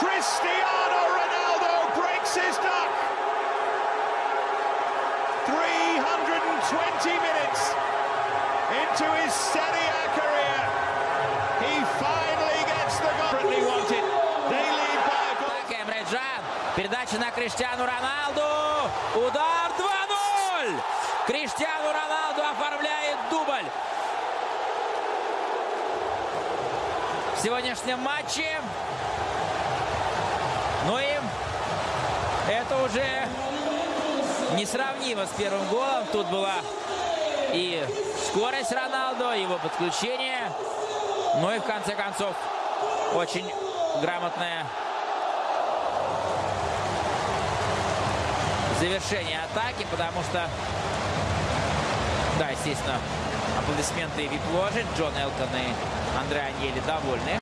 Cristiano Ronaldo breaks his duck. 320 minutes into his Serie A career. He finally gets the goal. He wanted. They lead by a goal. Эмреджан. Передача на Криштиану Роналду. Удар 2-0. Криштиану Роналду оформляет дубль. В сегодняшнем матче уже несравнимо с первым голом. Тут была и скорость Роналдо, его подключение. Ну и в конце концов очень грамотное завершение атаки, потому что, да, естественно, аплодисменты вип-ложи. Джон Элтон и Андре Аньели довольны.